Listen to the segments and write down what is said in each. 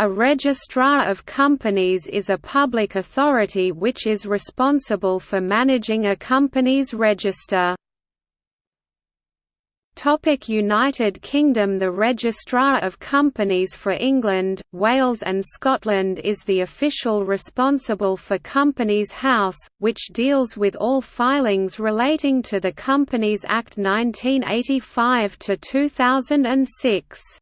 A registrar of companies is a public authority which is responsible for managing a company's register. United Kingdom The Registrar of Companies for England, Wales and Scotland is the official responsible for Companies House, which deals with all filings relating to the Companies Act 1985–2006.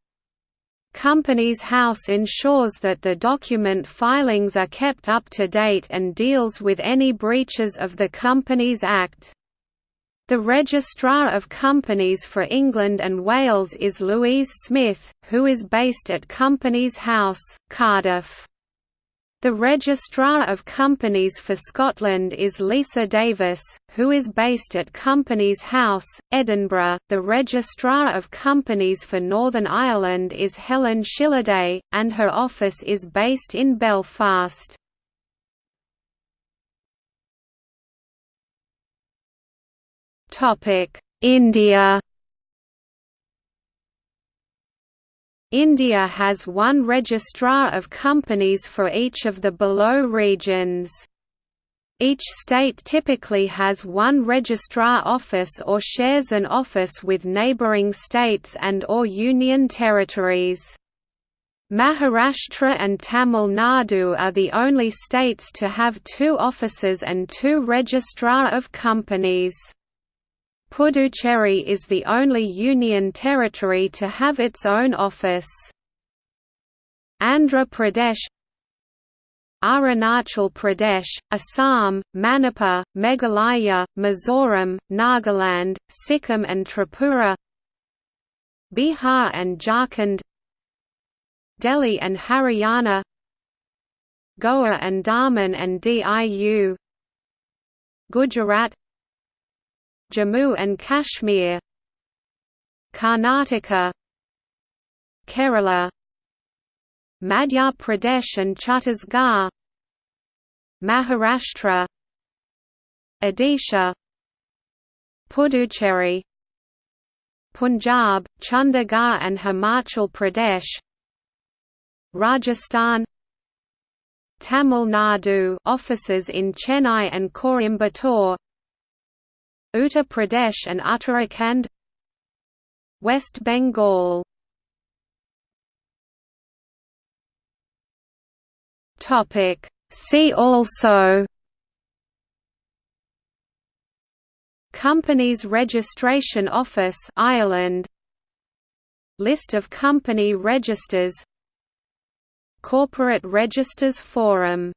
Companies House ensures that the document filings are kept up to date and deals with any breaches of the Companies Act. The Registrar of Companies for England and Wales is Louise Smith, who is based at Companies House, Cardiff. The Registrar of Companies for Scotland is Lisa Davis, who is based at Companies House, Edinburgh. The Registrar of Companies for Northern Ireland is Helen Shilliday, and her office is based in Belfast. India India has one registrar of companies for each of the below regions. Each state typically has one registrar office or shares an office with neighbouring states and or union territories. Maharashtra and Tamil Nadu are the only states to have two offices and two registrar of companies. Puducherry is the only union territory to have its own office. Andhra Pradesh Arunachal Pradesh, Assam, Manipur, Meghalaya, Mizoram, Nagaland, Sikkim and Tripura Bihar and Jharkhand Delhi and Haryana Goa and Daman and Diu Gujarat Jammu and Kashmir Karnataka Kerala Madhya Pradesh and Chhattisgarh Maharashtra Odisha Puducherry Punjab, Chandigarh and Himachal Pradesh Rajasthan Tamil Nadu offices in Chennai and Coimbatore Uttar Pradesh and Uttarakhand West Bengal. Topic. See also Companies Registration Office Ireland. List of company registers. Corporate Registers Forum